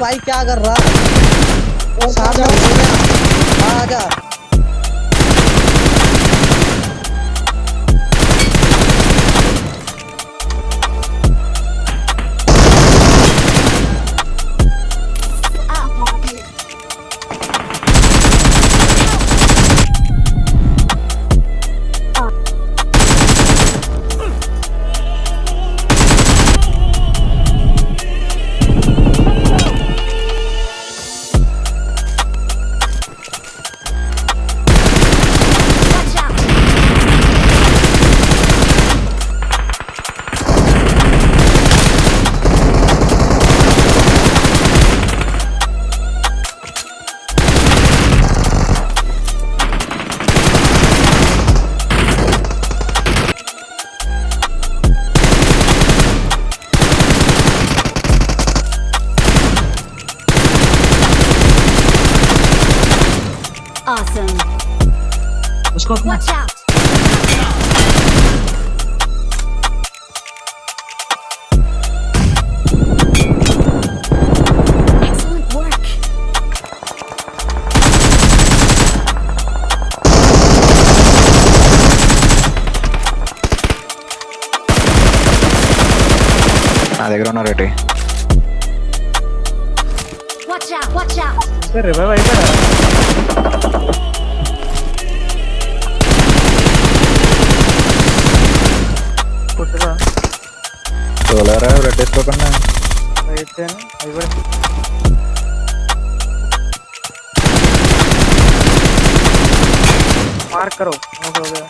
भाई क्या कर रहा है? गया। आ जा। Awesome. उसको अपना Watch out! Excellent work. నా దగ్గర ఉన్న Reddy Watch out! Watch out! Revive అయిపోయారా సోలారా రెడ్ వేసుకోకుండా మార్కరు ఓకే ఓకే.